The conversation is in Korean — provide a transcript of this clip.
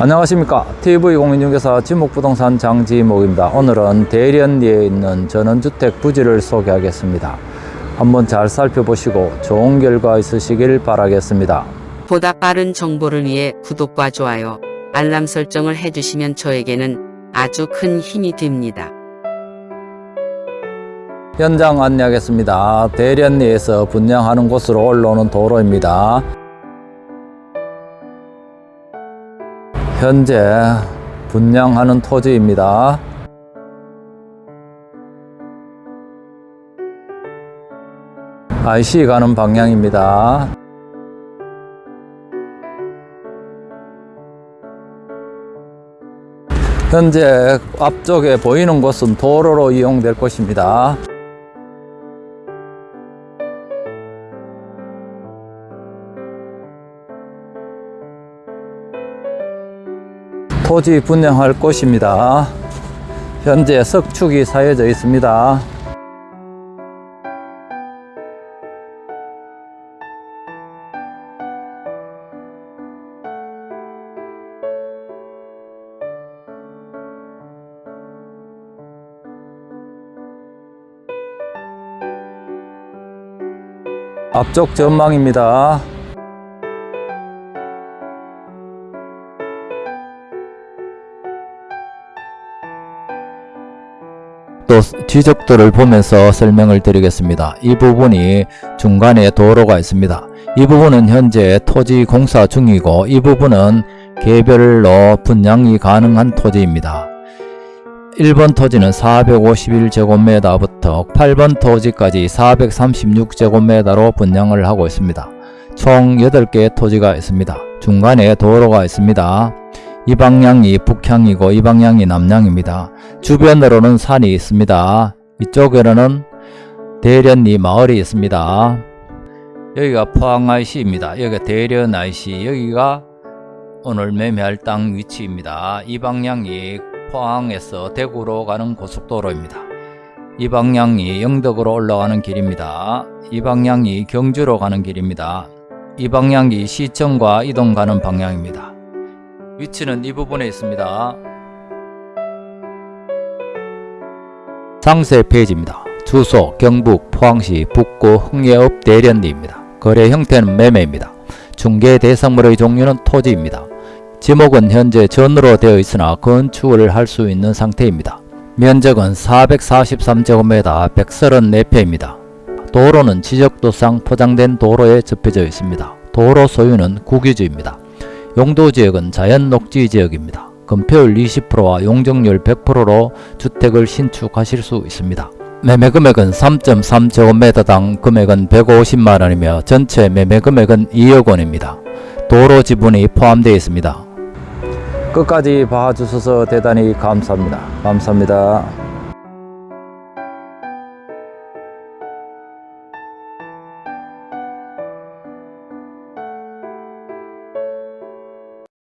안녕하십니까. TV공인중개사 지목부동산 장지목입니다. 오늘은 대련리에 있는 전원주택 부지를 소개하겠습니다. 한번 잘 살펴보시고 좋은 결과 있으시길 바라겠습니다. 보다 빠른 정보를 위해 구독과 좋아요, 알람 설정을 해주시면 저에게는 아주 큰 힘이 됩니다. 현장 안내하겠습니다. 대련리에서 분양하는 곳으로 올라오는 도로입니다 현재 분양하는 토지입니다 IC 가는 방향입니다 현재 앞쪽에 보이는 곳은 도로로 이용될 것입니다. 토지 분양할 곳입니다. 현재 석축이 사여져 있습니다. 앞쪽 전망입니다. 또 지적도를 보면서 설명을 드리겠습니다. 이 부분이 중간에 도로가 있습니다. 이 부분은 현재 토지 공사 중이고 이 부분은 개별로 분양이 가능한 토지입니다. 1번 토지는 451제곱미터부터 8번 토지까지 436제곱미터로 분양을 하고 있습니다. 총 8개의 토지가 있습니다. 중간에 도로가 있습니다. 이 방향이 북향이고 이 방향이 남향입니다. 주변으로는 산이 있습니다. 이쪽에는 대련리 마을이 있습니다. 여기가 포항 IC입니다. 여기가 대련 IC, 여기가 오늘 매매할 땅 위치입니다. 이 방향이 포항에서 대구로 가는 고속도로입니다. 이 방향이 영덕으로 올라가는 길입니다. 이 방향이 경주로 가는 길입니다. 이 방향이 시청과 이동 가는 방향입니다. 위치는 이 부분에 있습니다. 상세 페이지입니다. 주소 경북 포항시 북구 흥예읍 대련리입니다. 거래 형태는 매매입니다. 중개 대상물의 종류는 토지입니다. 지목은 현재 전으로 되어 있으나 건축을 할 수 있는 상태입니다. 면적은 443제곱미터 134평입니다. 도로는 지적도상 포장된 도로에 접혀져 있습니다. 도로 소유는 국유지입니다. 용도지역은 자연녹지지역입니다. 건폐율 20%와 용적률 100%로 주택을 신축하실 수 있습니다. 매매 금액은 3.3제곱미터당 금액은 150만원이며 전체 매매 금액은 2억원입니다. 도로 지분이 포함되어 있습니다. 끝까지 봐주셔서 대단히 감사합니다. 감사합니다.